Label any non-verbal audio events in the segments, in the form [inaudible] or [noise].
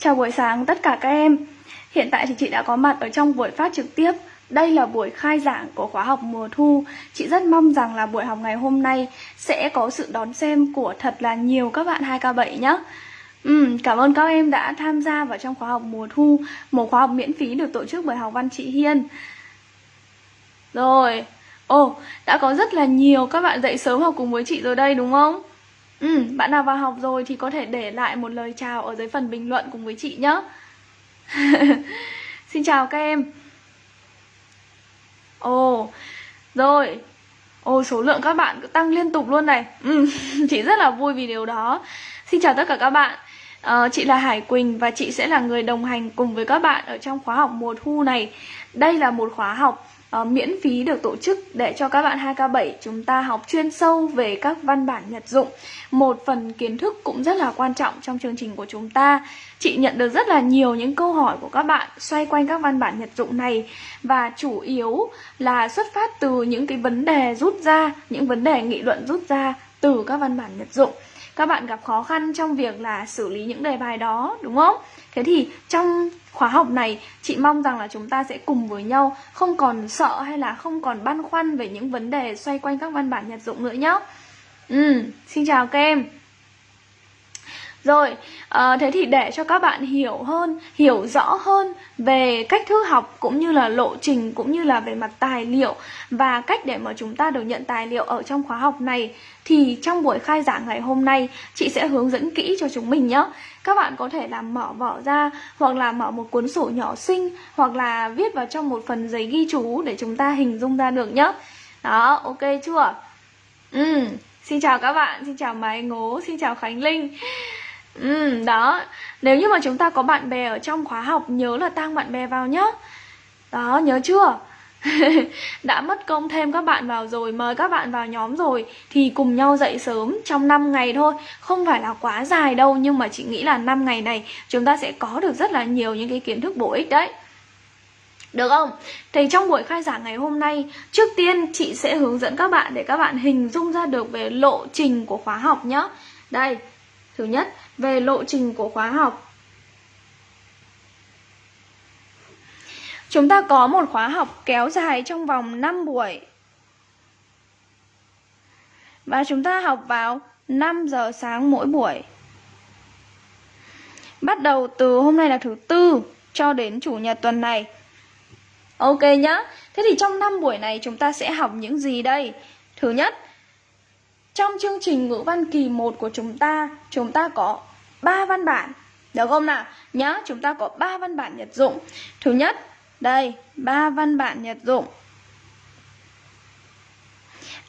Chào buổi sáng tất cả các em. Hiện tại thì chị đã có mặt ở trong buổi phát trực tiếp. Đây là buổi khai giảng của khóa học mùa thu. Chị rất mong rằng là buổi học ngày hôm nay Sẽ có sự đón xem của thật là nhiều các bạn 2K7 nhé Ừ, cảm ơn các em đã tham gia vào trong khóa học mùa thu Một khóa học miễn phí được tổ chức bởi học văn chị Hiên. Rồi Ồ, đã có rất là nhiều các bạn dậy sớm học cùng với chị rồi đây đúng không? Ừ, bạn nào vào học rồi thì có thể để lại một lời chào ở dưới phần bình luận cùng với chị nhé [laughs] Xin chào các em. Ồ, rồi. Ồ, số lượng các bạn cứ tăng liên tục luôn này. Ừ, [laughs] Chị rất là vui vì điều đó. Xin chào tất cả các bạn. À, Chị là Hải Quỳnh và chị sẽ là người đồng hành cùng với các bạn ở trong khóa học mùa thu này. Đây là một khóa học uh, miễn phí được tổ chức để cho các bạn 2K7 chúng ta học chuyên sâu về các văn bản nhật dụng. Một phần kiến thức cũng rất là quan trọng trong chương trình của chúng ta. Chị nhận được rất là nhiều những câu hỏi của các bạn xoay quanh các văn bản nhật dụng này. Và chủ yếu là xuất phát từ những cái vấn đề rút ra, những vấn đề nghị luận rút ra từ các văn bản nhật dụng các bạn gặp khó khăn trong việc là xử lý những đề bài đó đúng không? Thế thì trong khóa học này chị mong rằng là chúng ta sẽ cùng với nhau không còn sợ hay là không còn băn khoăn về những vấn đề xoay quanh các văn bản nhật dụng nữa nhé. Ừ, xin chào các em. Rồi, à, thế thì để cho các bạn hiểu hơn, hiểu rõ hơn về cách thức học cũng như là lộ trình cũng như là về mặt tài liệu và cách để mà chúng ta được nhận tài liệu ở trong khóa học này thì trong buổi khai giảng ngày hôm nay chị sẽ hướng dẫn kỹ cho chúng mình nhé. Các bạn có thể làm mở vỏ ra hoặc là mở một cuốn sổ nhỏ xinh hoặc là viết vào trong một phần giấy ghi chú để chúng ta hình dung ra được nhé. Đó, ok chưa? Ừ, xin chào các bạn, xin chào Mai Ngố, xin chào Khánh Linh. Ừ, đó Nếu như mà chúng ta có bạn bè ở trong khóa học Nhớ là tăng bạn bè vào nhé Đó, nhớ chưa? [laughs] đã mất công thêm các bạn vào rồi Mời các bạn vào nhóm rồi Thì cùng nhau dậy sớm trong 5 ngày thôi Không phải là quá dài đâu Nhưng mà chị nghĩ là 5 ngày này Chúng ta sẽ có được rất là nhiều những cái kiến thức bổ ích đấy được không? Thì trong buổi khai giảng ngày hôm nay Trước tiên chị sẽ hướng dẫn các bạn Để các bạn hình dung ra được về lộ trình của khóa học nhé Đây, thứ nhất về lộ trình của khóa học. Chúng ta có một khóa học kéo dài trong vòng 5 buổi. Và chúng ta học vào 5 giờ sáng mỗi buổi. Bắt đầu từ hôm nay là thứ tư cho đến chủ nhật tuần này. Ok nhá. Thế thì trong 5 buổi này chúng ta sẽ học những gì đây? Thứ nhất, trong chương trình ngữ văn kỳ 1 của chúng ta, chúng ta có ba văn bản được không nào nhá chúng ta có ba văn bản nhật dụng thứ nhất đây ba văn bản nhật dụng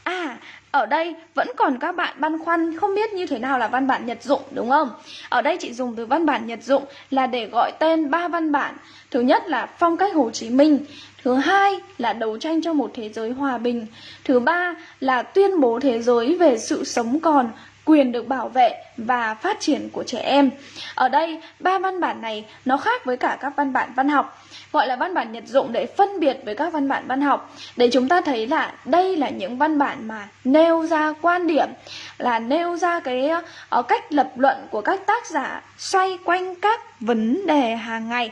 à ở đây vẫn còn các bạn băn khoăn không biết như thế nào là văn bản nhật dụng đúng không? Ở đây chị dùng từ văn bản nhật dụng là để gọi tên ba văn bản. Thứ nhất là phong cách Hồ Chí Minh, thứ hai là đấu tranh cho một thế giới hòa bình, thứ ba là tuyên bố thế giới về sự sống còn quyền được bảo vệ và phát triển của trẻ em. Ở đây, ba văn bản này nó khác với cả các văn bản văn học, gọi là văn bản nhật dụng để phân biệt với các văn bản văn học, để chúng ta thấy là đây là những văn bản mà nêu ra quan điểm, là nêu ra cái uh, cách lập luận của các tác giả xoay quanh các vấn đề hàng ngày.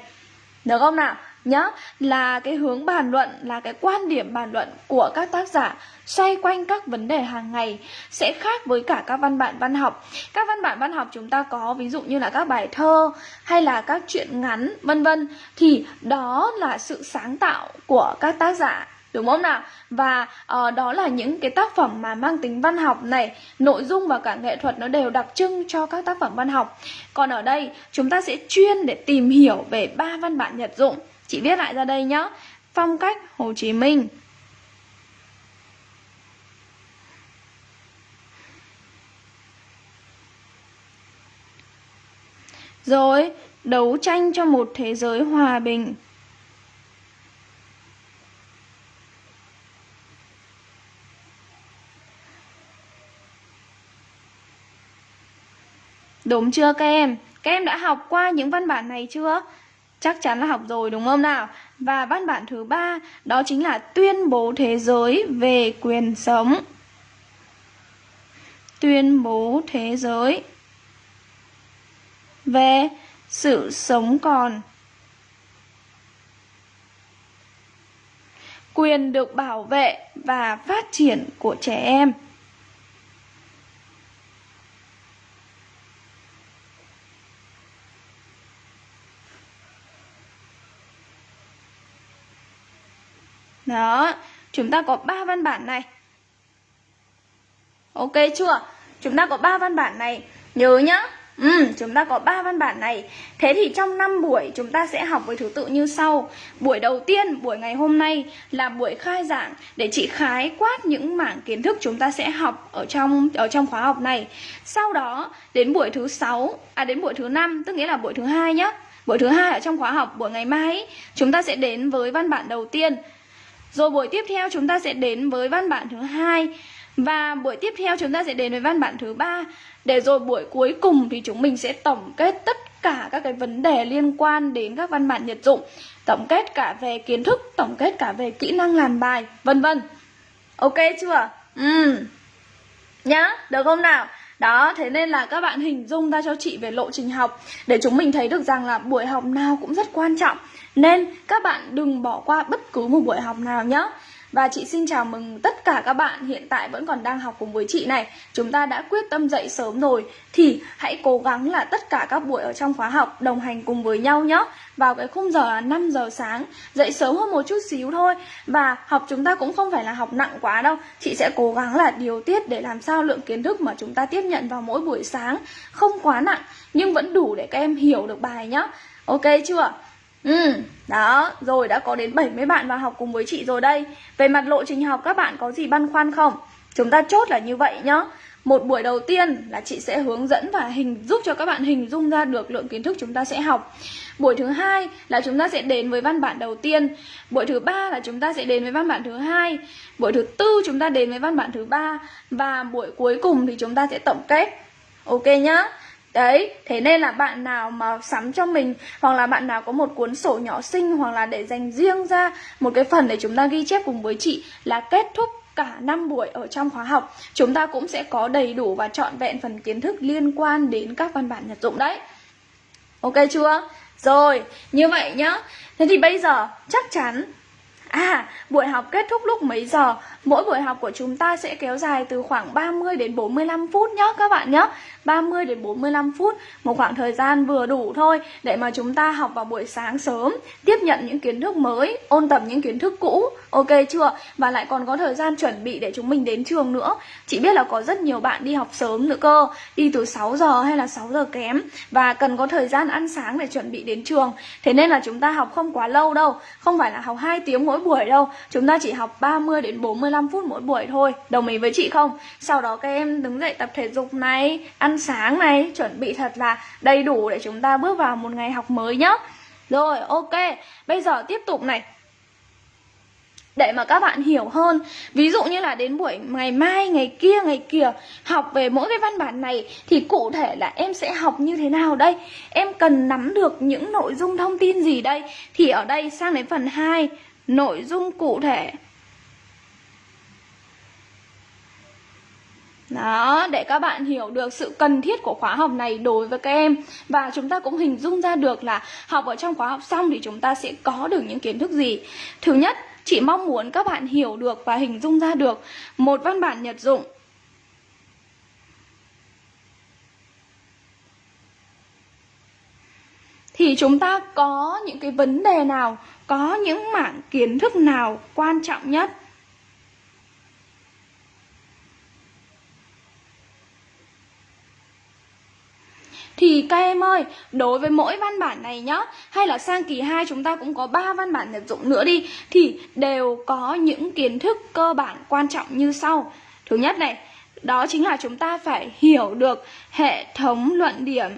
Được không nào? Nhá là cái hướng bàn luận là cái quan điểm bàn luận của các tác giả xoay quanh các vấn đề hàng ngày sẽ khác với cả các văn bản văn học. Các văn bản văn học chúng ta có ví dụ như là các bài thơ hay là các truyện ngắn vân vân thì đó là sự sáng tạo của các tác giả đúng không nào? Và uh, đó là những cái tác phẩm mà mang tính văn học này nội dung và cả nghệ thuật nó đều đặc trưng cho các tác phẩm văn học. Còn ở đây chúng ta sẽ chuyên để tìm hiểu về ba văn bản nhật dụng. Chị viết lại ra đây nhé Phong cách Hồ Chí Minh Rồi, đấu tranh cho một thế giới hòa bình Đúng chưa các em? Các em đã học qua những văn bản này chưa? Chắc chắn là học rồi, đúng không nào? Và văn bản thứ ba, đó chính là tuyên bố thế giới về quyền sống. Tuyên bố thế giới về sự sống còn quyền được bảo vệ và phát triển của trẻ em Đó, chúng ta có ba văn bản này. Ok chưa? Chúng ta có ba văn bản này. Nhớ nhá. Ừ, chúng ta có ba văn bản này. Thế thì trong 5 buổi chúng ta sẽ học với thứ tự như sau. Buổi đầu tiên, buổi ngày hôm nay là buổi khai giảng để chị khái quát những mảng kiến thức chúng ta sẽ học ở trong ở trong khóa học này. Sau đó đến buổi thứ sáu, à đến buổi thứ năm, tức nghĩa là buổi thứ hai nhá. Buổi thứ hai ở trong khóa học buổi ngày mai chúng ta sẽ đến với văn bản đầu tiên rồi buổi tiếp theo chúng ta sẽ đến với văn bản thứ hai. Và buổi tiếp theo chúng ta sẽ đến với văn bản thứ ba. Để rồi buổi cuối cùng thì chúng mình sẽ tổng kết tất cả các cái vấn đề liên quan đến các văn bản nhật dụng. Tổng kết cả về kiến thức, tổng kết cả về kỹ năng làm bài, vân vân. Ok chưa? Ừ. Nhá, được không nào? Đó, thế nên là các bạn hình dung ra cho chị về lộ trình học. Để chúng mình thấy được rằng là buổi học nào cũng rất quan trọng. Nên các bạn đừng bỏ qua bất cứ một buổi học nào nhé và chị xin chào mừng tất cả các bạn hiện tại vẫn còn đang học cùng với chị này. Chúng ta đã quyết tâm dậy sớm rồi. Thì hãy cố gắng là tất cả các buổi ở trong khóa học đồng hành cùng với nhau nhé. Vào cái khung giờ là 5 giờ sáng, Dậy sớm hơn một chút xíu thôi. Và học chúng ta cũng không phải là học nặng quá đâu. Chị sẽ cố gắng là điều tiết để làm sao lượng kiến thức mà chúng ta tiếp nhận vào mỗi buổi sáng Không quá nặng, nhưng vẫn đủ để các em hiểu được bài nhé. Ok chưa? Ừ, đó, rồi đã có đến 70 bạn vào học cùng với chị rồi đây. Về mặt lộ trình học các bạn có gì băn khoăn không? Chúng ta chốt là như vậy nhá. Một buổi đầu tiên là chị sẽ hướng dẫn và hình giúp cho các bạn hình dung ra được lượng kiến thức chúng ta sẽ học. Buổi thứ hai là chúng ta sẽ đến với văn bản đầu tiên. Buổi thứ ba là chúng ta sẽ đến với văn bản thứ hai. Buổi thứ tư chúng ta đến với văn bản thứ ba. Và buổi cuối cùng thì chúng ta sẽ tổng kết. Ok nhá. Đấy, thế nên là bạn nào mà sắm cho mình Hoặc là bạn nào có một cuốn sổ nhỏ xinh Hoặc là để dành riêng ra Một cái phần để chúng ta ghi chép cùng với chị Là kết thúc cả năm buổi ở trong khóa học Chúng ta cũng sẽ có đầy đủ và trọn vẹn phần kiến thức liên quan đến các văn bản nhật dụng đấy Ok chưa? Rồi, như vậy nhá Thế thì bây giờ chắc chắn À, buổi học kết thúc lúc mấy giờ? Mỗi buổi học của chúng ta sẽ kéo dài từ khoảng 30 đến 45 phút nhé các bạn nhé 30 đến 45 phút, Một khoảng thời gian vừa đủ thôi Để mà chúng ta học vào buổi sáng sớm, Tiếp nhận những kiến thức mới, Ôn tập những kiến thức cũ. Ok chưa? Và lại còn có thời gian chuẩn bị để chúng mình đến trường nữa. Chị biết là có rất nhiều bạn đi học sớm nữa cơ, Đi từ 6 giờ hay là 6 giờ kém Và cần có thời gian ăn sáng để chuẩn bị đến trường. Thế nên là chúng ta học không quá lâu đâu, Không phải là học 2 tiếng mỗi buổi đâu. Chúng ta chỉ học 30 đến 45 phút mỗi buổi thôi. Đồng ý với chị không? Sau đó các em đứng dậy tập thể dục này, Ăn sáng này, Chuẩn bị thật là đầy đủ để chúng ta bước vào một ngày học mới nhá. Rồi, ok, Bây giờ tiếp tục này. Để mà các bạn hiểu hơn, ví dụ như là đến buổi ngày mai, ngày kia ngày kia học về mỗi cái văn bản này thì cụ thể là em sẽ học như thế nào đây? Em cần nắm được những nội dung thông tin gì đây? Thì ở đây sang đến phần 2 nội dung cụ thể. Đó, để các bạn hiểu được sự cần thiết của khóa học này đối với các em. Và chúng ta cũng hình dung ra được là học ở trong khóa học xong thì chúng ta sẽ có được những kiến thức gì. Thứ nhất, chị mong muốn các bạn hiểu được và hình dung ra được một văn bản nhật dụng. Thì chúng ta có những cái vấn đề nào, có những mảng kiến thức nào quan trọng nhất? Thì các em ơi, đối với mỗi văn bản này nhá Hay là sang kỳ 2 chúng ta cũng có 3 văn bản nhập dụng nữa đi Thì đều có những kiến thức cơ bản quan trọng như sau. Thứ nhất này, đó chính là chúng ta phải hiểu được hệ thống luận điểm.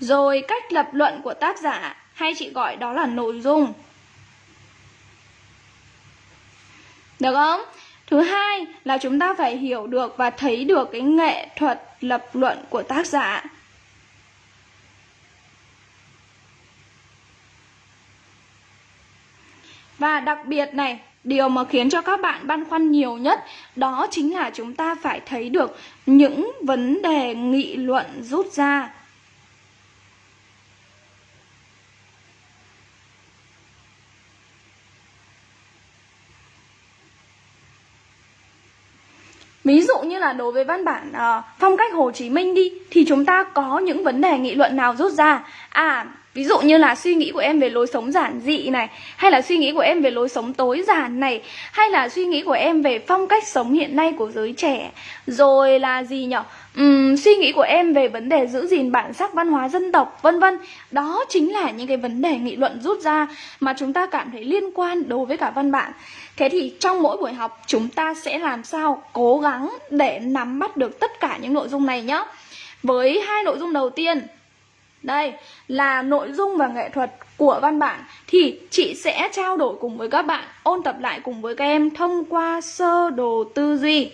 Rồi cách lập luận của tác giả hay chị gọi đó là nội dung. Được không? Thứ hai là chúng ta phải hiểu được và thấy được cái nghệ thuật lập luận của tác giả. Và đặc biệt này, Điều mà khiến cho các bạn băn khoăn nhiều nhất đó chính là chúng ta phải thấy được những vấn đề nghị luận rút ra. Ví dụ như là đối với văn bản uh, phong cách Hồ Chí Minh đi thì chúng ta có những vấn đề nghị luận nào rút ra? À, Ví dụ như là suy nghĩ của em về lối sống giản dị này Hay là suy nghĩ của em về lối sống tối giản này Hay là suy nghĩ của em về phong cách sống hiện nay của giới trẻ. Rồi là gì nhở? Uhm, suy nghĩ của em về vấn đề giữ gìn bản sắc văn hóa dân tộc vân vân. Đó chính là những cái vấn đề nghị luận rút ra Mà chúng ta cảm thấy liên quan đối với cả văn bản Thế thì trong mỗi buổi học chúng ta sẽ làm sao cố gắng để nắm bắt được tất cả những nội dung này nhé Với hai nội dung đầu tiên đây là nội dung và nghệ thuật của văn bản. Thì chị sẽ trao đổi cùng với các bạn Ôn tập lại cùng với các em thông qua sơ đồ tư duy.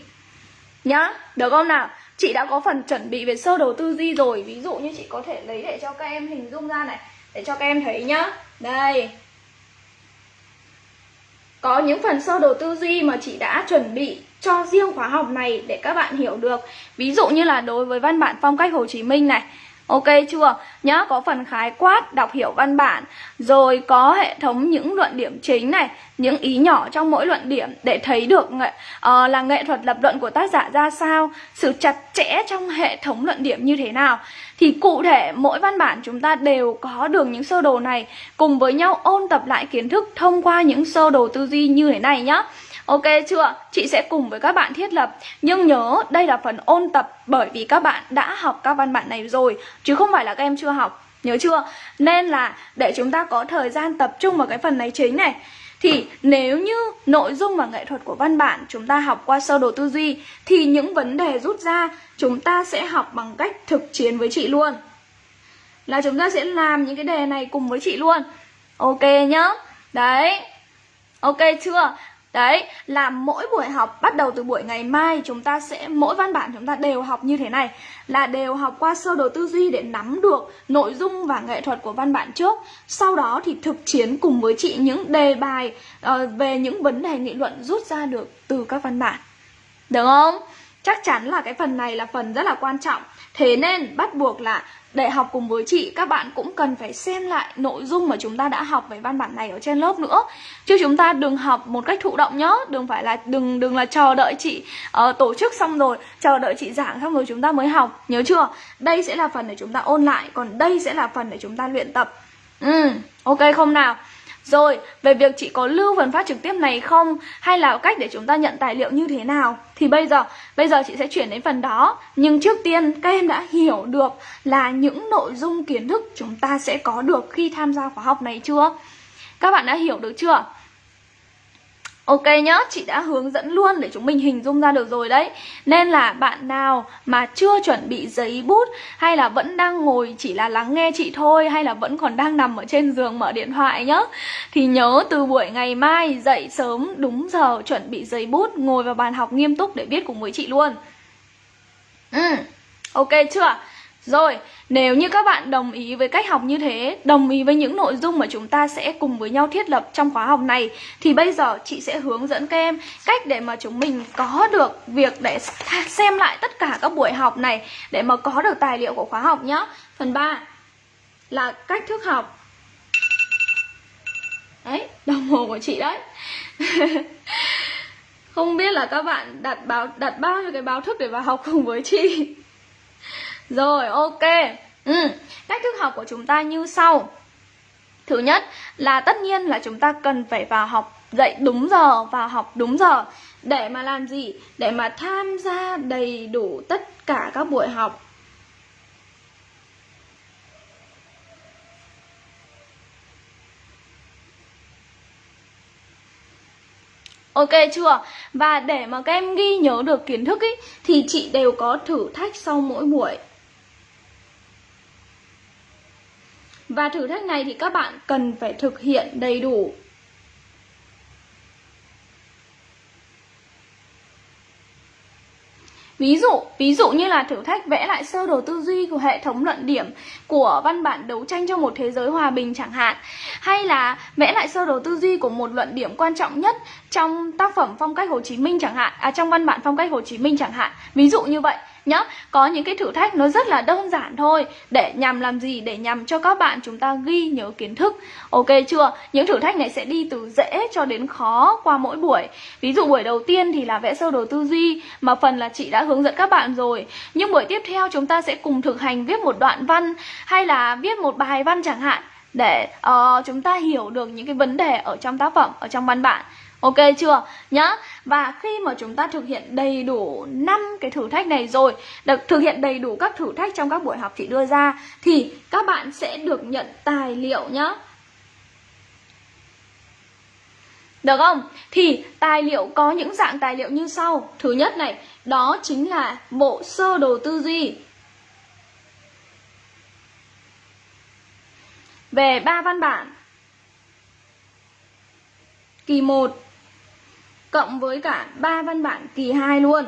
Nhá, được không nào? Chị đã có phần chuẩn bị về sơ đồ tư duy rồi. Ví dụ như chị có thể lấy để cho các em hình dung ra này Để cho các em thấy nhá. Đây. Có những phần sơ đồ tư duy mà chị đã chuẩn bị cho riêng khóa học này để các bạn hiểu được. Ví dụ như là đối với văn bản phong cách Hồ Chí Minh này Ok chưa? Nhá, có phần khái quát, đọc hiểu văn bản Rồi có hệ thống những luận điểm chính này Những ý nhỏ trong mỗi luận điểm Để thấy được nghệ, uh, là nghệ thuật lập luận của tác giả ra sao Sự chặt chẽ trong hệ thống luận điểm như thế nào Thì cụ thể mỗi văn bản chúng ta đều có được những sơ đồ này Cùng với nhau ôn tập lại kiến thức thông qua những sơ đồ tư duy như thế này nhá Ok chưa? Chị sẽ cùng với các bạn thiết lập Nhưng nhớ, đây là phần ôn tập Bởi vì các bạn đã học các văn bản này rồi, Chứ không phải là các em chưa học Nhớ chưa? Nên là để chúng ta có thời gian tập trung vào cái phần này chính này thì nếu như nội dung và nghệ thuật của văn bản chúng ta học qua sơ đồ tư duy, thì những vấn đề rút ra chúng ta sẽ học bằng cách thực chiến với chị luôn. Là chúng ta sẽ làm những cái đề này cùng với chị luôn. Ok nhá. Đấy. Ok chưa? Đấy, là mỗi buổi học bắt đầu từ buổi ngày mai chúng ta sẽ mỗi văn bản chúng ta đều học như thế này là đều học qua sơ đồ tư duy để nắm được nội dung và nghệ thuật của văn bản trước. Sau đó thì thực chiến cùng với chị những đề bài uh, về những vấn đề nghị luận rút ra được từ các văn bản. Được không? Chắc chắn là cái phần này là phần rất là quan trọng. Thế nên bắt buộc là để học cùng với chị các bạn cũng cần phải xem lại nội dung mà chúng ta đã học về văn bản này ở trên lớp nữa. Chứ chúng ta đừng học một cách thụ động nhá đừng phải là đừng đừng là chờ đợi chị uh, tổ chức xong rồi chờ đợi chị giảng xong rồi chúng ta mới học. Nhớ chưa? Đây sẽ là phần để chúng ta ôn lại còn đây sẽ là phần để chúng ta luyện tập. Ừ ok không nào? Rồi, về việc chị có lưu phần phát trực tiếp này không hay là cách để chúng ta nhận tài liệu như thế nào thì bây giờ bây giờ chị sẽ chuyển đến phần đó. Nhưng trước tiên các em đã hiểu được là những nội dung kiến thức chúng ta sẽ có được khi tham gia khóa học này chưa? Các bạn đã hiểu được chưa? Ok nhá, chị đã hướng dẫn luôn để chúng mình hình dung ra được rồi đấy Nên là bạn nào mà chưa chuẩn bị giấy bút Hay là vẫn đang ngồi chỉ là lắng nghe chị thôi Hay là vẫn còn đang nằm ở trên giường mở điện thoại nhá Thì nhớ từ buổi ngày mai dậy sớm đúng giờ chuẩn bị giấy bút Ngồi vào bàn học nghiêm túc để viết cùng với chị luôn Ừ, ok chưa? Rồi, nếu như các bạn đồng ý với cách học như thế, đồng ý với những nội dung mà chúng ta sẽ cùng với nhau thiết lập trong khóa học này thì bây giờ chị sẽ hướng dẫn các em cách để mà chúng mình có được việc để xem lại tất cả các buổi học này để mà có được tài liệu của khóa học nhé. Phần 3 là cách thức học. Đấy, đồng hồ của chị đấy. [laughs] Không biết là các bạn đặt báo đặt bao nhiêu cái báo thức để vào học cùng với chị. Rồi ok ừ. Cách thức học của chúng ta như sau Thứ nhất là tất nhiên là chúng ta cần phải vào học dậy đúng giờ và học đúng giờ Để mà làm gì? Để mà tham gia đầy đủ tất cả các buổi học Ok chưa? Và để mà các em ghi nhớ được kiến thức ý, thì chị đều có thử thách sau mỗi buổi. Và thử thách này thì các bạn cần phải thực hiện đầy đủ. Ví dụ, ví dụ như là thử thách vẽ lại sơ đồ tư duy của hệ thống luận điểm của văn bản đấu tranh cho một thế giới hòa bình chẳng hạn Hay là vẽ lại sơ đồ tư duy của một luận điểm quan trọng nhất trong tác phẩm phong cách Hồ Chí Minh chẳng hạn À trong văn bản phong cách Hồ Chí Minh chẳng hạn. Ví dụ như vậy nhá. Có những cái thử thách nó rất là đơn giản thôi. Để nhằm làm gì? Để nhằm cho các bạn chúng ta ghi nhớ kiến thức. Ok chưa? Những thử thách này sẽ đi từ dễ cho đến khó qua mỗi buổi. Ví dụ buổi đầu tiên thì là vẽ sơ đồ tư duy Mà phần là chị đã hướng dẫn các bạn rồi. Nhưng buổi tiếp theo chúng ta sẽ cùng thực hành viết một đoạn văn Hay là viết một bài văn chẳng hạn Để uh, chúng ta hiểu được những cái vấn đề ở trong tác phẩm, ở trong văn bản. Ok chưa? Nhá. Và khi mà chúng ta thực hiện đầy đủ 5 cái thử thách này rồi, được thực hiện đầy đủ các thử thách trong các buổi học chị đưa ra thì các bạn sẽ được nhận tài liệu nhá. Được không? Thì tài liệu có những dạng tài liệu như sau. Thứ nhất này, đó chính là bộ sơ đồ tư duy. Về ba văn bản. Kỳ 1 cộng với cả ba văn bản kỳ 2 luôn.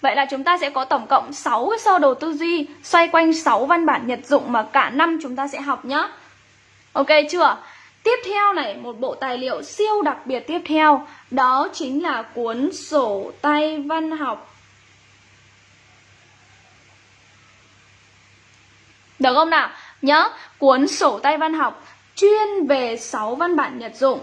Vậy là chúng ta sẽ có tổng cộng 6 cái sơ đồ tư duy xoay quanh 6 văn bản nhật dụng mà cả năm chúng ta sẽ học nhá. Ok chưa? Tiếp theo này, một bộ tài liệu siêu đặc biệt tiếp theo Đó chính là cuốn sổ tay văn học Được không nào? Nhớ, cuốn sổ tay văn học chuyên về 6 văn bản nhật dụng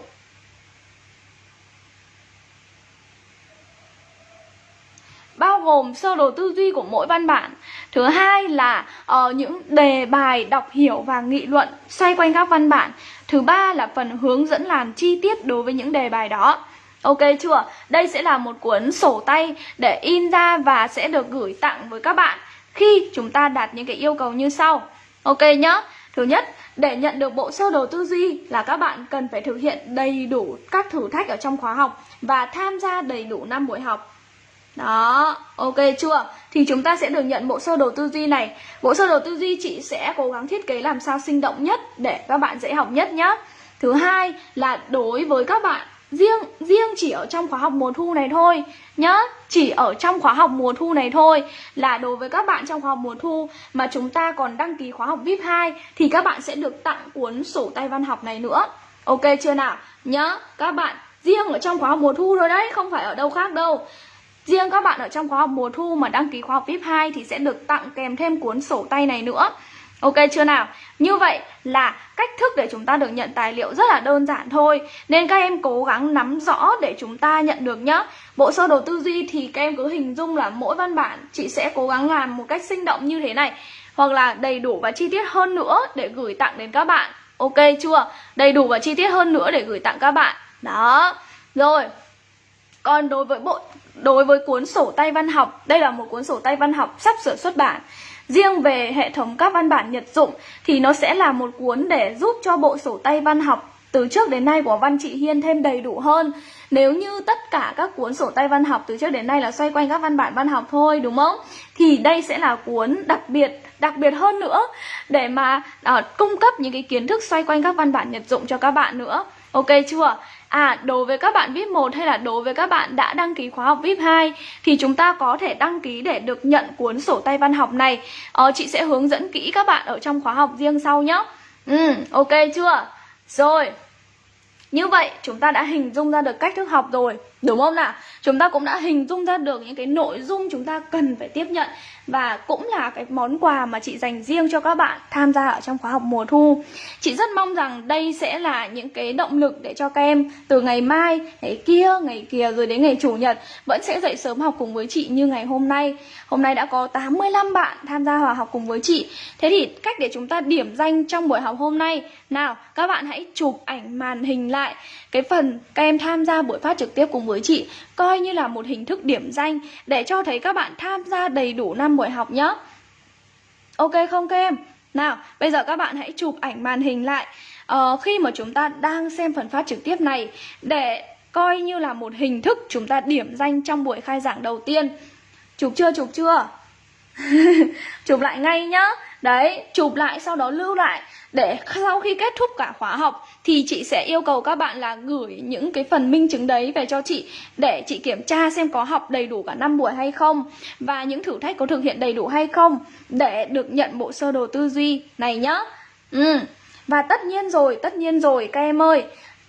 gồm sơ đồ tư duy của mỗi văn bản thứ hai là uh, những đề bài đọc hiểu và nghị luận xoay quanh các văn bản thứ ba là phần hướng dẫn làm chi tiết đối với những đề bài đó Ok chưa? Đây sẽ là một cuốn sổ tay để in ra và sẽ được gửi tặng với các bạn khi chúng ta đạt những cái yêu cầu như sau. Ok nhá. Thứ nhất, để nhận được bộ sơ đồ tư duy là các bạn cần phải thực hiện đầy đủ các thử thách ở trong khóa học và tham gia đầy đủ năm buổi học. Đó, ok chưa? Thì chúng ta sẽ được nhận bộ sơ đồ tư duy này. Bộ sơ đồ tư duy chị sẽ cố gắng thiết kế làm sao sinh động nhất để các bạn dễ học nhất nhá. Thứ hai là đối với các bạn riêng riêng chỉ ở trong khóa học mùa thu này thôi nhá. Chỉ ở trong khóa học mùa thu này thôi là đối với các bạn trong khóa học mùa thu mà chúng ta còn đăng ký khóa học VIP 2 thì các bạn sẽ được tặng cuốn sổ tay văn học này nữa. Ok chưa nào? Nhá các bạn riêng ở trong khóa học mùa thu rồi đấy không phải ở đâu khác đâu. Riêng các bạn ở trong khóa học mùa thu mà đăng ký khóa học VIP 2 thì sẽ được tặng kèm thêm cuốn sổ tay này nữa. Ok chưa nào? Như vậy là cách thức để chúng ta được nhận tài liệu rất là đơn giản thôi. Nên các em cố gắng nắm rõ để chúng ta nhận được nhá. Bộ sơ đồ tư duy thì các em cứ hình dung là mỗi văn bản Chị sẽ cố gắng làm một cách sinh động như thế này. Hoặc là đầy đủ và chi tiết hơn nữa để gửi tặng đến các bạn. Ok chưa? Đầy đủ và chi tiết hơn nữa để gửi tặng các bạn. Đó. Rồi. Còn đối với bộ đối với cuốn sổ tay văn học, đây là một cuốn sổ tay văn học sắp sửa xuất bản. Riêng về hệ thống các văn bản nhật dụng thì nó sẽ là một cuốn để giúp cho bộ sổ tay văn học từ trước đến nay của Văn Trị Hiên thêm đầy đủ hơn. Nếu như tất cả các cuốn sổ tay văn học từ trước đến nay là xoay quanh các văn bản văn học thôi đúng không? Thì đây sẽ là cuốn đặc biệt, đặc biệt hơn nữa để mà uh, cung cấp những cái kiến thức xoay quanh các văn bản nhật dụng cho các bạn nữa. Ok chưa? À, đối với các bạn VIP 1 hay là đối với các bạn đã đăng ký khóa học VIP 2 thì chúng ta có thể đăng ký để được nhận cuốn sổ tay văn học này. Ờ, chị sẽ hướng dẫn kỹ các bạn ở trong khóa học riêng sau nhé. Ừ, ok chưa? Rồi. Như vậy chúng ta đã hình dung ra được cách thức học rồi Đúng không nào? Chúng ta cũng đã hình dung ra được những cái nội dung chúng ta cần phải tiếp nhận và cũng là cái món quà mà chị dành riêng cho các bạn tham gia ở trong khóa học mùa thu. Chị rất mong rằng đây sẽ là những cái động lực để cho các em từ ngày mai, ngày kia, ngày kia rồi đến ngày chủ nhật Vẫn sẽ dậy sớm học cùng với chị như ngày hôm nay. Hôm nay đã có 85 bạn tham gia hòa học cùng với chị. Thế thì cách để chúng ta điểm danh trong buổi học hôm nay. Nào, các bạn hãy chụp ảnh màn hình lại cái phần các em tham gia buổi phát trực tiếp cùng với chị coi như là một hình thức điểm danh để cho thấy các bạn tham gia đầy đủ năm buổi học nhé. Ok không các em? Nào, bây giờ các bạn hãy chụp ảnh màn hình lại uh, khi mà chúng ta đang xem phần phát trực tiếp này để coi như là một hình thức chúng ta điểm danh trong buổi khai giảng đầu tiên. Chụp chưa, chụp chưa? [laughs] chụp lại ngay nhá đấy chụp lại sau đó lưu lại để sau khi kết thúc cả khóa học thì chị sẽ yêu cầu các bạn là gửi những cái phần minh chứng đấy về cho chị để chị kiểm tra xem có học đầy đủ cả năm buổi hay không và những thử thách có thực hiện đầy đủ hay không để được nhận bộ sơ đồ tư duy này nhá. Ừ. Và tất nhiên rồi, tất nhiên rồi các em ơi,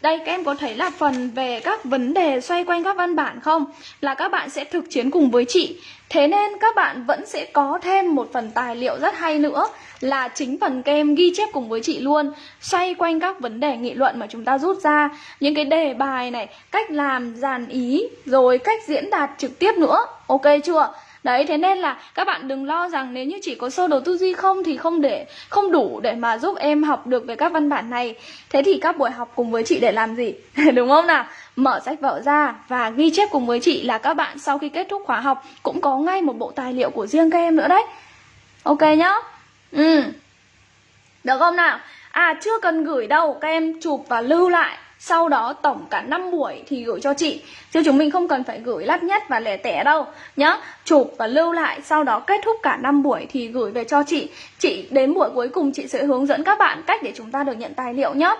đây các em có thấy là phần về các vấn đề xoay quanh các văn bản không? Là các bạn sẽ thực chiến cùng với chị Thế nên các bạn vẫn sẽ có thêm một phần tài liệu rất hay nữa Là chính phần các em ghi chép cùng với chị luôn Xoay quanh các vấn đề nghị luận mà chúng ta rút ra Những cái đề bài này, cách làm, dàn ý Rồi cách diễn đạt trực tiếp nữa Ok chưa? Đấy, thế nên là các bạn đừng lo rằng nếu như chỉ có sơ đồ tư duy không thì không để không đủ để mà giúp em học được về các văn bản này. Thế thì các buổi học cùng với chị để làm gì? [laughs] Đúng không nào? Mở sách vở ra và ghi chép cùng với chị là các bạn sau khi kết thúc khóa học cũng có ngay một bộ tài liệu của riêng các em nữa đấy. Ok nhá? Ừ. Được không nào? À chưa cần gửi đâu, các em chụp và lưu lại sau đó tổng cả 5 buổi thì gửi cho chị. Chứ chúng mình không cần phải gửi lắt nhất và lẻ tẻ đâu nhá. Chụp và lưu lại sau đó kết thúc cả 5 buổi thì gửi về cho chị. Chị đến buổi cuối cùng chị sẽ hướng dẫn các bạn cách để chúng ta được nhận tài liệu nhá.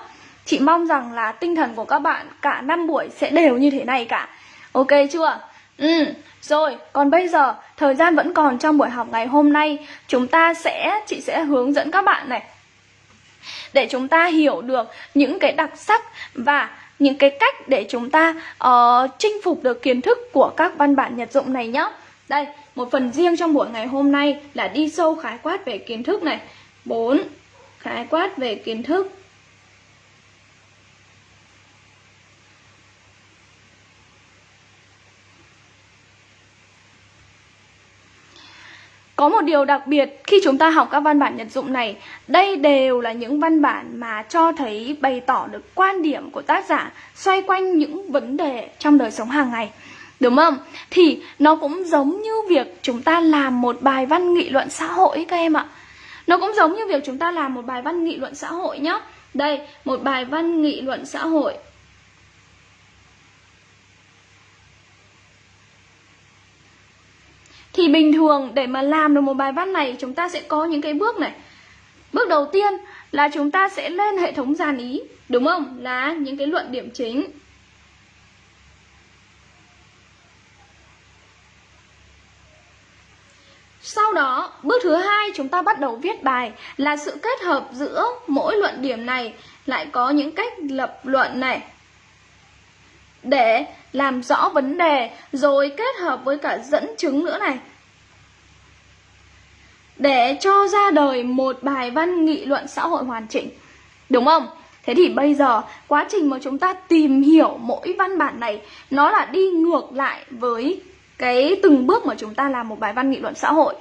Chị mong rằng là tinh thần của các bạn cả 5 buổi sẽ đều như thế này cả. Ok chưa? Ừ rồi, còn bây giờ thời gian vẫn còn trong buổi học ngày hôm nay. Chúng ta sẽ, chị sẽ hướng dẫn các bạn này để chúng ta hiểu được những cái đặc sắc và những cái cách để chúng ta uh, chinh phục được kiến thức của các văn bản nhật dụng này nhé. Đây, một phần riêng trong buổi ngày hôm nay là đi sâu khái quát về kiến thức này. 4. Khái quát về kiến thức. Có một điều đặc biệt khi chúng ta học các văn bản nhật dụng này, đây đều là những văn bản mà cho thấy bày tỏ được quan điểm của tác giả xoay quanh những vấn đề trong đời sống hàng ngày. Đúng không? Thì nó cũng giống như việc chúng ta làm một bài văn nghị luận xã hội các em ạ. Nó cũng giống như việc chúng ta làm một bài văn nghị luận xã hội nhá. Đây, một bài văn nghị luận xã hội Thì bình thường để mà làm được một bài văn này chúng ta sẽ có những cái bước này. Bước đầu tiên là chúng ta sẽ lên hệ thống dàn ý Đúng không? Là những cái luận điểm chính. Sau đó, bước thứ hai chúng ta bắt đầu viết bài là sự kết hợp giữa mỗi luận điểm này lại có những cách lập luận này để làm rõ vấn đề rồi kết hợp với cả dẫn chứng nữa này. Để cho ra đời một bài văn nghị luận xã hội hoàn chỉnh, đúng không? Thế thì bây giờ quá trình mà chúng ta tìm hiểu mỗi văn bản này, nó là đi ngược lại với cái từng bước mà chúng ta làm một bài văn nghị luận xã hội.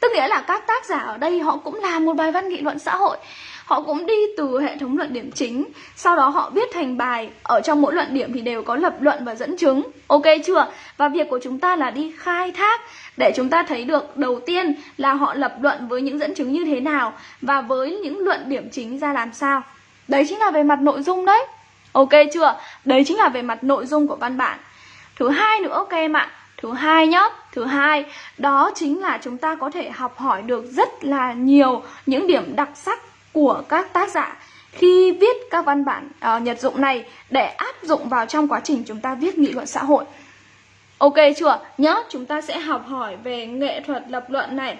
Tức nghĩa là các tác giả ở đây họ cũng làm một bài văn nghị luận xã hội họ cũng đi từ hệ thống luận điểm chính sau đó họ viết thành bài. Ở trong mỗi luận điểm thì đều có lập luận và dẫn chứng. Ok chưa? Và việc của chúng ta là đi khai thác để chúng ta thấy được đầu tiên là họ lập luận với những dẫn chứng như thế nào và với những luận điểm chính ra làm sao. Đấy chính là về mặt nội dung đấy. Ok chưa? Đấy chính là về mặt nội dung của văn bản. Thứ hai nữa ok em ạ. Thứ hai nhá, thứ hai đó chính là chúng ta có thể học hỏi được rất là nhiều những điểm đặc sắc của các tác giả khi viết các văn bản uh, nhật dụng này để áp dụng vào trong quá trình chúng ta viết nghị luận xã hội. Ok chưa? Nhớ chúng ta sẽ học hỏi về nghệ thuật lập luận này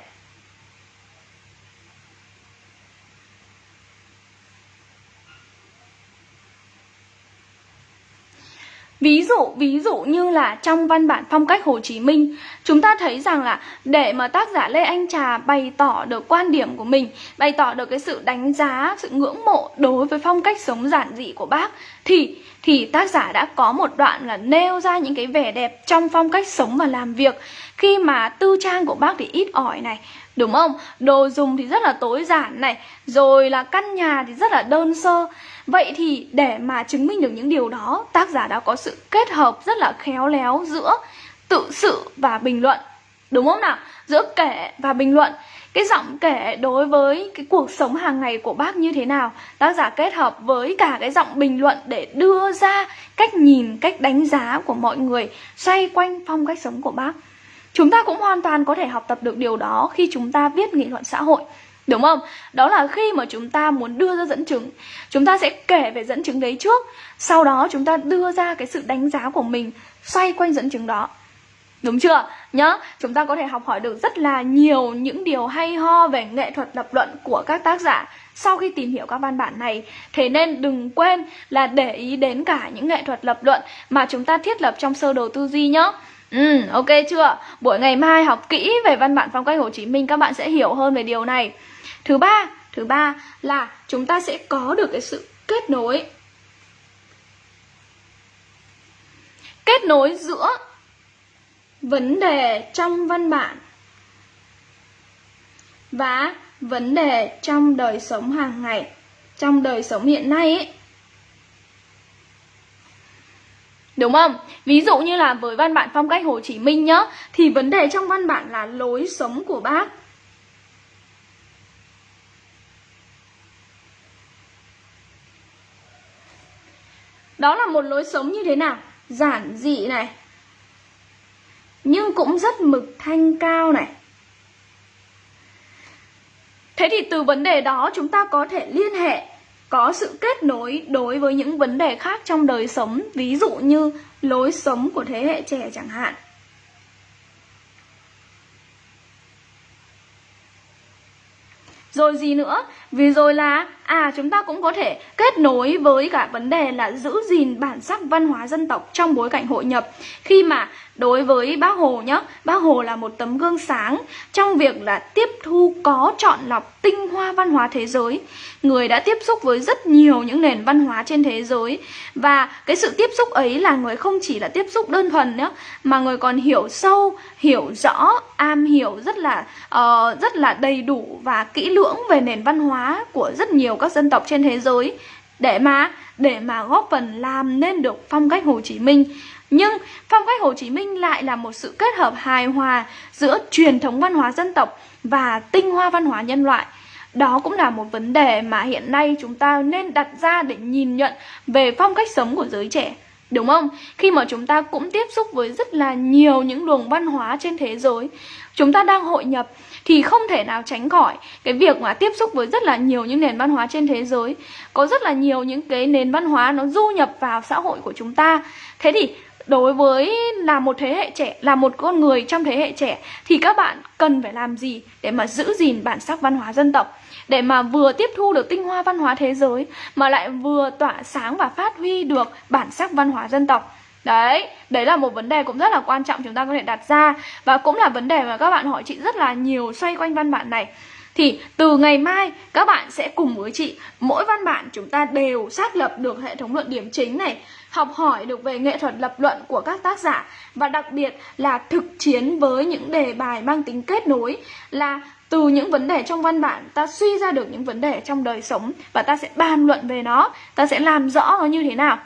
Ví dụ, ví dụ như là trong văn bản phong cách Hồ Chí Minh, chúng ta thấy rằng là để mà tác giả Lê Anh Trà bày tỏ được quan điểm của mình, bày tỏ được cái sự đánh giá, sự ngưỡng mộ đối với phong cách sống giản dị của bác thì thì tác giả đã có một đoạn là nêu ra những cái vẻ đẹp trong phong cách sống và làm việc. Khi mà tư trang của bác thì ít ỏi này đúng không? Đồ dùng thì rất là tối giản này rồi là căn nhà thì rất là đơn sơ vậy thì để mà chứng minh được những điều đó, tác giả đã có sự kết hợp rất là khéo léo giữa tự sự và bình luận, đúng không nào? Giữa kể và bình luận. Cái giọng kể đối với cái cuộc sống hàng ngày của bác như thế nào? Tác giả kết hợp với cả cái giọng bình luận để đưa ra cách nhìn, cách đánh giá của mọi người xoay quanh phong cách sống của bác. Chúng ta cũng hoàn toàn có thể học tập được điều đó khi chúng ta viết nghị luận xã hội. Đúng không? Đó là khi mà chúng ta muốn đưa ra dẫn chứng Chúng ta sẽ kể về dẫn chứng đấy trước Sau đó chúng ta đưa ra cái sự đánh giá của mình Xoay quanh dẫn chứng đó Đúng chưa? Nhá, chúng ta có thể học hỏi được rất là nhiều những điều hay ho về nghệ thuật lập luận của các tác giả sau khi tìm hiểu các văn bản này. Thế nên đừng quên là để ý đến cả những nghệ thuật lập luận mà chúng ta thiết lập trong sơ đồ tư duy nhá. Ừ, ok chưa? Buổi ngày mai học kỹ về văn bản phong cách Hồ Chí Minh các bạn sẽ hiểu hơn về điều này. Thứ ba, thứ ba là chúng ta sẽ có được cái sự kết nối. Kết nối giữa vấn đề trong văn bản và vấn đề trong đời sống hàng ngày trong đời sống hiện nay ấy. Đúng không? Ví dụ như là với văn bản phong cách Hồ Chí Minh nhá Thì vấn đề trong văn bản là lối sống của bác Đó là một lối sống như thế nào? Giản dị này Nhưng cũng rất mực thanh cao này Thế thì từ vấn đề đó chúng ta có thể liên hệ có sự kết nối đối với những vấn đề khác trong đời sống, ví dụ như lối sống của thế hệ trẻ chẳng hạn. Rồi gì nữa? Vì rồi là à chúng ta cũng có thể kết nối với cả vấn đề là giữ gìn bản sắc văn hóa dân tộc trong bối cảnh hội nhập. Khi mà đối với bác Hồ nhá, bác Hồ là một tấm gương sáng trong việc là tiếp thu có chọn lọc tinh hoa văn hóa thế giới. Người đã tiếp xúc với rất nhiều những nền văn hóa trên thế giới và cái sự tiếp xúc ấy là người không chỉ là tiếp xúc đơn thuần nhá, mà người còn hiểu sâu, hiểu rõ, am hiểu rất là uh, rất là đầy đủ và kỹ lưỡng về nền văn hóa của rất nhiều các dân tộc trên thế giới để mà để mà góp phần làm nên được phong cách Hồ Chí Minh. Nhưng phong cách Hồ Chí Minh lại là một sự kết hợp hài hòa giữa truyền thống văn hóa dân tộc và tinh hoa văn hóa nhân loại. Đó cũng là một vấn đề mà hiện nay chúng ta nên đặt ra để nhìn nhận về phong cách sống của giới trẻ. Đúng không? Khi mà chúng ta cũng tiếp xúc với rất là nhiều những luồng văn hóa trên thế giới Chúng ta đang hội nhập thì không thể nào tránh khỏi cái việc mà tiếp xúc với rất là nhiều những nền văn hóa trên thế giới. Có rất là nhiều những cái nền văn hóa nó du nhập vào xã hội của chúng ta. Thế thì đối với là một thế hệ trẻ, là một con người trong thế hệ trẻ Thì các bạn cần phải làm gì để mà giữ gìn bản sắc văn hóa dân tộc? Để mà vừa tiếp thu được tinh hoa văn hóa thế giới mà lại vừa tỏa sáng và phát huy được bản sắc văn hóa dân tộc? Đấy, đấy là một vấn đề cũng rất là quan trọng chúng ta có thể đặt ra. Và cũng là vấn đề mà các bạn hỏi chị rất là nhiều xoay quanh văn bản này. Thì từ ngày mai các bạn sẽ cùng với chị Mỗi văn bản chúng ta đều xác lập được hệ thống luận điểm chính này Học hỏi được về nghệ thuật lập luận của các tác giả. Và đặc biệt là thực chiến với những đề bài mang tính kết nối Là từ những vấn đề trong văn bản ta suy ra được những vấn đề trong đời sống và ta sẽ bàn luận về nó ta sẽ làm rõ nó như thế nào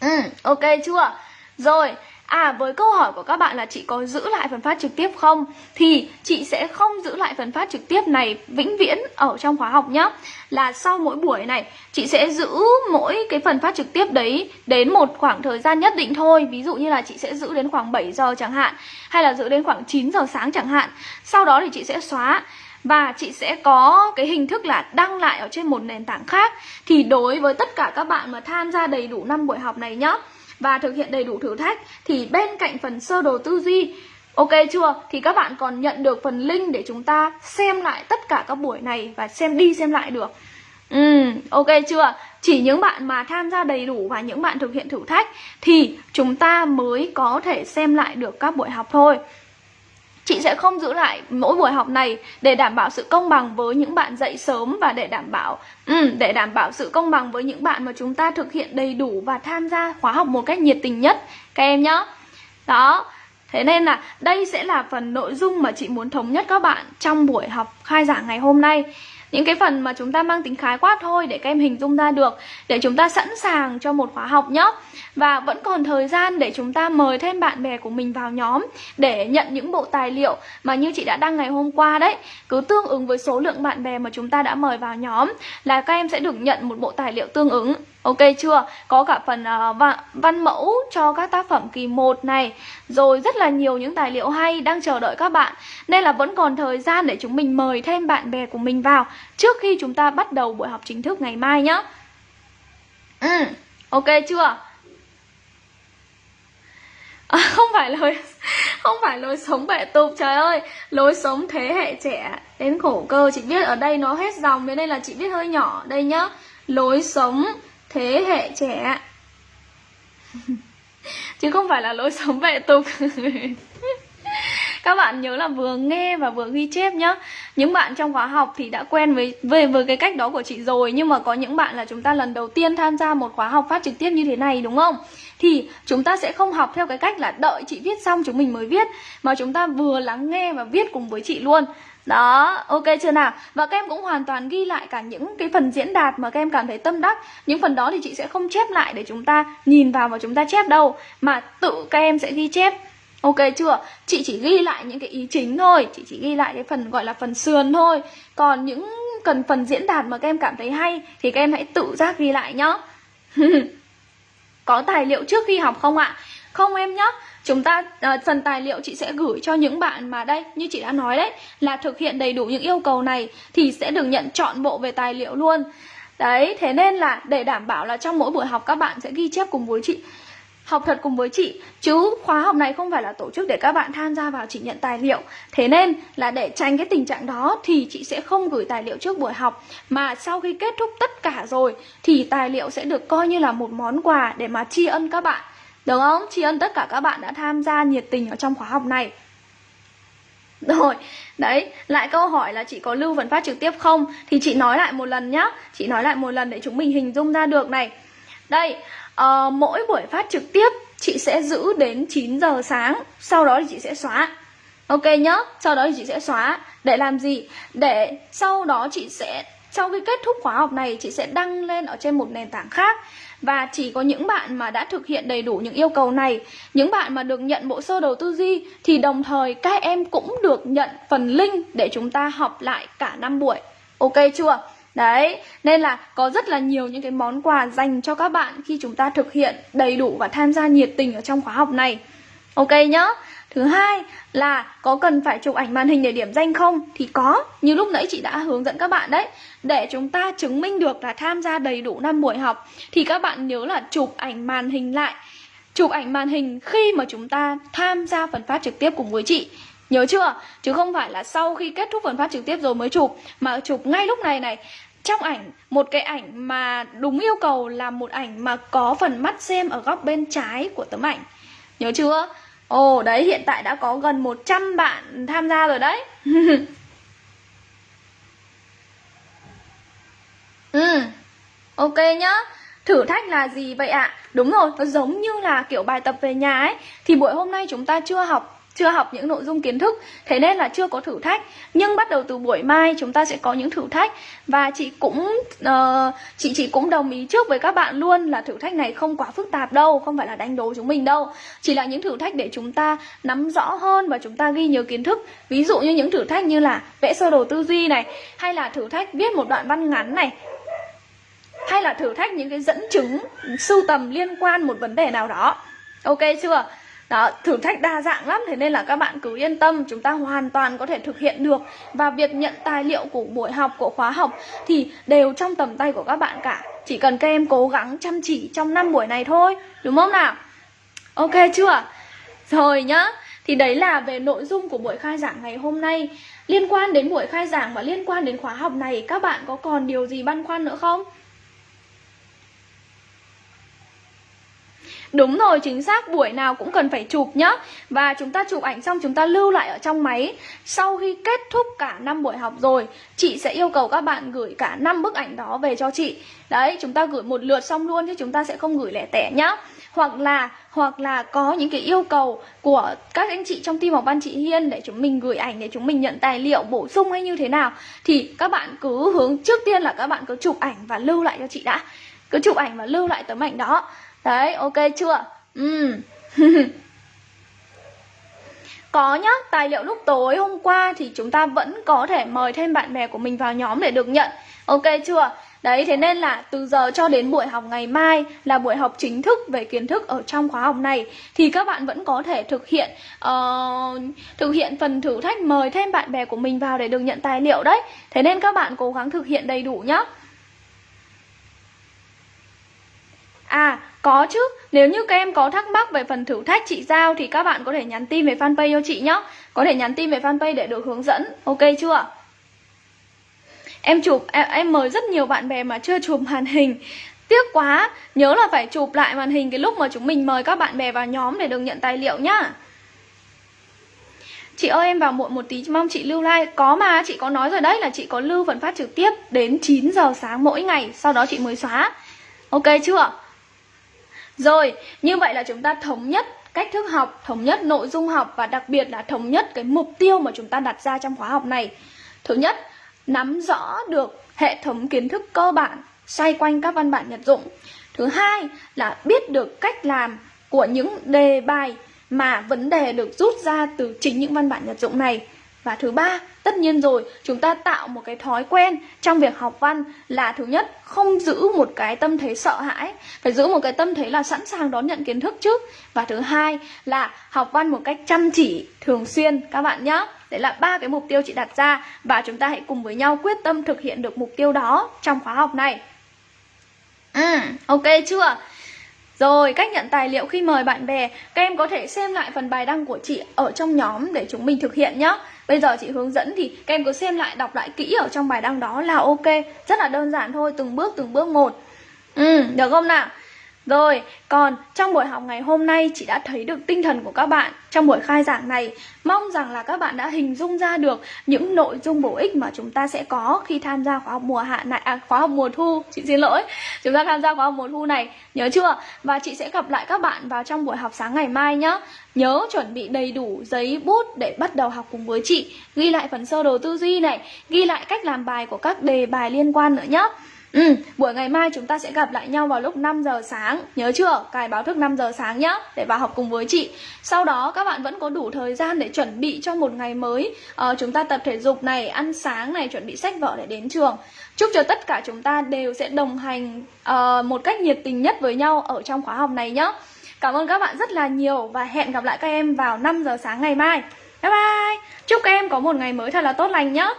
ừ ok chưa? Rồi À với câu hỏi của các bạn là chị có giữ lại phần phát trực tiếp không? Thì chị sẽ không giữ lại phần phát trực tiếp này vĩnh viễn ở trong khóa học nhé Là sau mỗi buổi này, chị sẽ giữ mỗi cái phần phát trực tiếp đấy đến một khoảng thời gian nhất định thôi. Ví dụ như là chị sẽ giữ đến khoảng 7 giờ chẳng hạn, Hay là giữ đến khoảng 9 giờ sáng chẳng hạn. Sau đó thì chị sẽ xóa và chị sẽ có cái hình thức là đăng lại ở trên một nền tảng khác thì đối với tất cả các bạn mà tham gia đầy đủ năm buổi học này nhá và thực hiện đầy đủ thử thách thì bên cạnh phần sơ đồ tư duy Ok chưa? Thì các bạn còn nhận được phần link để chúng ta xem lại tất cả các buổi này và xem đi xem lại được. Ừ, ok chưa? Chỉ những bạn mà tham gia đầy đủ và những bạn thực hiện thử thách thì chúng ta mới có thể xem lại được các buổi học thôi. Chị sẽ không giữ lại mỗi buổi học này để đảm bảo sự công bằng với những bạn dậy sớm và để đảm bảo ừ, để đảm bảo sự công bằng với những bạn mà chúng ta thực hiện đầy đủ và tham gia khóa học một cách nhiệt tình nhất các em nhé. Đó. Thế nên là đây sẽ là phần nội dung mà chị muốn thống nhất các bạn trong buổi học khai giảng ngày hôm nay những cái phần mà chúng ta mang tính khái quát thôi để các em hình dung ra được, để chúng ta sẵn sàng cho một khóa học nhé và vẫn còn thời gian để chúng ta mời thêm bạn bè của mình vào nhóm để nhận những bộ tài liệu mà như chị đã đăng ngày hôm qua đấy. Cứ tương ứng với số lượng bạn bè mà chúng ta đã mời vào nhóm là các em sẽ được nhận một bộ tài liệu tương ứng. Ok chưa? Có cả phần uh, văn, văn mẫu cho các tác phẩm kỳ 1 này. Rồi rất là nhiều những tài liệu hay đang chờ đợi các bạn. Nên là vẫn còn thời gian để chúng mình mời thêm bạn bè của mình vào Trước khi chúng ta bắt đầu buổi học chính thức ngày mai nhé Ừ, ok chưa? À, [laughs] không phải lối không phải lối sống bệ tục trời ơi. Lối sống thế hệ trẻ đến khổ cơ. Chị biết ở đây nó hết dòng thế nên là chị biết hơi nhỏ. Đây nhá. Lối sống thế hệ trẻ [laughs] chứ không phải là lối sống vệ tục. [laughs] Các bạn nhớ là vừa nghe và vừa ghi chép nhá. Những bạn trong khóa học thì đã quen với, về, với cái cách đó của chị rồi, nhưng mà có những bạn là chúng ta lần đầu tiên tham gia một khóa học phát trực tiếp như thế này, đúng không? Thì chúng ta sẽ không học theo cái cách là đợi chị viết xong chúng mình mới viết mà chúng ta vừa lắng nghe và viết cùng với chị luôn. Đó, ok chưa nào? Và các em cũng hoàn toàn ghi lại cả những cái phần diễn đạt mà các em cảm thấy tâm đắc. Những phần đó thì chị sẽ không chép lại để chúng ta nhìn vào và chúng ta chép đâu Mà tự các em sẽ ghi chép. Ok chưa? Chị chỉ ghi lại những cái ý chính thôi. Chị chỉ ghi lại cái phần gọi là phần sườn thôi. Còn những cần phần diễn đạt mà các em cảm thấy hay Thì các em hãy tự giác ghi lại nhá. [laughs] Có tài liệu trước khi học không ạ? Không em nhé. Chúng ta uh, phần tài liệu chị sẽ gửi cho những bạn mà đây Như chị đã nói đấy Là thực hiện đầy đủ những yêu cầu này Thì sẽ được nhận chọn bộ về tài liệu luôn Đấy, thế nên là để đảm bảo là trong mỗi buổi học các bạn sẽ ghi chép cùng với chị học thật cùng với chị. Chứ khóa học này không phải là tổ chức để các bạn tham gia vào chỉ nhận tài liệu. Thế nên là để tránh cái tình trạng đó thì chị sẽ không gửi tài liệu trước buổi học. Mà sau khi kết thúc tất cả rồi thì tài liệu sẽ được coi như là một món quà để mà tri ân các bạn. Được không? Tri ân tất cả các bạn đã tham gia nhiệt tình ở trong khóa học này. Rồi, đấy, lại câu hỏi là chị có lưu vấn phát trực tiếp không? Thì chị nói lại một lần nhá. Chị nói lại một lần để chúng mình hình dung ra được này. Đây, uh, mỗi buổi phát trực tiếp chị sẽ giữ đến 9 giờ sáng sau đó thì chị sẽ xóa. Ok nhá sau đó thì chị sẽ xóa. Để làm gì? Để sau đó chị sẽ sau khi kết thúc khóa học này chị sẽ đăng lên ở trên một nền tảng khác. Và chỉ có những bạn mà đã thực hiện đầy đủ những yêu cầu này những bạn mà được nhận bộ sơ đồ tư duy thì đồng thời các em cũng được nhận phần link để chúng ta học lại cả năm buổi. Ok chưa? Đấy, nên là có rất là nhiều những cái món quà dành cho các bạn khi chúng ta thực hiện đầy đủ và tham gia nhiệt tình ở trong khóa học này. Ok nhá. Thứ hai là có cần phải chụp ảnh màn hình để điểm danh không? Thì có, như lúc nãy chị đã hướng dẫn các bạn đấy. Để chúng ta chứng minh được là tham gia đầy đủ năm buổi học thì các bạn nhớ là chụp ảnh màn hình lại. Chụp ảnh màn hình khi mà chúng ta tham gia phần phát trực tiếp cùng với chị. Nhớ chưa? Chứ không phải là sau khi kết thúc phần phát trực tiếp rồi mới chụp Mà chụp ngay lúc này này trong ảnh một cái ảnh mà đúng yêu cầu là một ảnh mà có phần mắt xem ở góc bên trái của tấm ảnh nhớ chưa ồ đấy hiện tại đã có gần 100 bạn tham gia rồi đấy [laughs] ừ ok nhá Thử thách là gì vậy ạ? À? Đúng rồi, nó giống như là kiểu bài tập về nhà ấy Thì buổi hôm nay chúng ta chưa học chưa học những nội dung kiến thức thế nên là chưa có thử thách. Nhưng bắt đầu từ buổi mai chúng ta sẽ có những thử thách. Và chị cũng uh, chị chị cũng đồng ý trước với các bạn luôn là thử thách này không quá phức tạp đâu không phải là đánh đố chúng mình đâu. Chỉ là những thử thách để chúng ta nắm rõ hơn và chúng ta ghi nhớ kiến thức. Ví dụ như những thử thách như là vẽ sơ đồ tư duy này hay là thử thách viết một đoạn văn ngắn này hay là thử thách những cái dẫn chứng sưu tầm liên quan một vấn đề nào đó. Ok chưa? Đó, thử thách đa dạng lắm Thế nên là các bạn cứ yên tâm Chúng ta hoàn toàn có thể thực hiện được Và việc nhận tài liệu của buổi học, của khóa học Thì đều trong tầm tay của các bạn cả Chỉ cần các em cố gắng chăm chỉ trong năm buổi này thôi Đúng không nào? Ok chưa? Rồi nhá Thì đấy là về nội dung của buổi khai giảng ngày hôm nay Liên quan đến buổi khai giảng và liên quan đến khóa học này Các bạn có còn điều gì băn khoăn nữa không? Đúng rồi, chính xác, buổi nào cũng cần phải chụp nhá. Và chúng ta chụp ảnh xong chúng ta lưu lại ở trong máy. Sau khi kết thúc cả năm buổi học rồi Chị sẽ yêu cầu các bạn gửi cả năm bức ảnh đó về cho chị. Đấy, chúng ta gửi một lượt xong luôn chứ chúng ta sẽ không gửi lẻ tẻ nhá. Hoặc là hoặc là có những cái yêu cầu của các anh chị trong team học văn chị Hiên để chúng mình gửi ảnh để chúng mình nhận tài liệu bổ sung hay như thế nào thì các bạn cứ hướng trước tiên là các bạn cứ chụp ảnh và lưu lại cho chị đã. Cứ chụp ảnh và lưu lại tấm ảnh đó. Đấy, ok chưa? Ừ. [laughs] có nhá, tài liệu lúc tối hôm qua thì chúng ta vẫn có thể mời thêm bạn bè của mình vào nhóm để được nhận. Ok chưa? Đấy thế nên là từ giờ cho đến buổi học ngày mai là buổi học chính thức về kiến thức ở trong khóa học này thì các bạn vẫn có thể thực hiện uh, thực hiện phần thử thách mời thêm bạn bè của mình vào để được nhận tài liệu đấy. Thế nên các bạn cố gắng thực hiện đầy đủ nhá. À, có chứ, nếu như các em có thắc mắc về phần thử thách chị giao thì các bạn có thể nhắn tin về fanpage cho chị nhé. Có thể nhắn tin về fanpage để được hướng dẫn, ok chưa? Em chụp, em, em mời rất nhiều bạn bè mà chưa chụp màn hình. Tiếc quá, nhớ là phải chụp lại màn hình cái lúc mà chúng mình mời các bạn bè vào nhóm để được nhận tài liệu nhá. Chị ơi em vào muộn một tí mong chị lưu like. Có mà chị có nói rồi đấy là chị có lưu phần phát trực tiếp đến 9 giờ sáng mỗi ngày. Sau đó chị mới xóa. Ok chưa? Rồi, như vậy là chúng ta thống nhất cách thức học, thống nhất nội dung học và đặc biệt là thống nhất cái mục tiêu mà chúng ta đặt ra trong khóa học này. Thứ nhất, nắm rõ được hệ thống kiến thức cơ bản xoay quanh các văn bản nhật dụng. Thứ hai là biết được cách làm của những đề bài mà vấn đề được rút ra từ chính những văn bản nhật dụng này. Và thứ ba, tất nhiên rồi, chúng ta tạo một cái thói quen trong việc học văn là thứ nhất, không giữ một cái tâm thế sợ hãi, phải giữ một cái tâm thế là sẵn sàng đón nhận kiến thức trước. Và thứ hai là học văn một cách chăm chỉ, thường xuyên các bạn nhé. Đấy là ba cái mục tiêu chị đặt ra và chúng ta hãy cùng với nhau quyết tâm thực hiện được mục tiêu đó trong khóa học này. Ừ, ok chưa? Rồi, cách nhận tài liệu khi mời bạn bè Các em có thể xem lại phần bài đăng của chị ở trong nhóm để chúng mình thực hiện nhé Bây giờ chị hướng dẫn thì các em cứ xem lại, đọc lại kỹ ở trong bài đăng đó là ok Rất là đơn giản thôi, từng bước từng bước một Ừ, được không nào? Rồi, còn trong buổi học ngày hôm nay chị đã thấy được tinh thần của các bạn trong buổi khai giảng này. Mong rằng là các bạn đã hình dung ra được những nội dung bổ ích mà chúng ta sẽ có khi tham gia khóa học mùa hạ này à, khóa học mùa thu, chị xin lỗi. Chúng ta tham gia khóa học mùa thu này, nhớ chưa? Và chị sẽ gặp lại các bạn vào trong buổi học sáng ngày mai nhé. Nhớ chuẩn bị đầy đủ giấy bút để bắt đầu học cùng với chị. Ghi lại phần sơ đồ tư duy này, ghi lại cách làm bài của các đề bài liên quan nữa nhé. Ừ, buổi ngày mai chúng ta sẽ gặp lại nhau vào lúc 5 giờ sáng. Nhớ chưa? Cài báo thức 5 giờ sáng nhá Để vào học cùng với chị. Sau đó các bạn vẫn có đủ thời gian để chuẩn bị cho một ngày mới. Ờ, Chúng ta tập thể dục này, ăn sáng này, chuẩn bị sách vở để đến trường. Chúc cho tất cả chúng ta đều sẽ đồng hành uh, một cách nhiệt tình nhất với nhau ở trong khóa học này nhé Cảm ơn các bạn rất là nhiều và hẹn gặp lại các em vào 5 giờ sáng ngày mai. Bye bye! Chúc các em có một ngày mới thật là tốt lành nhé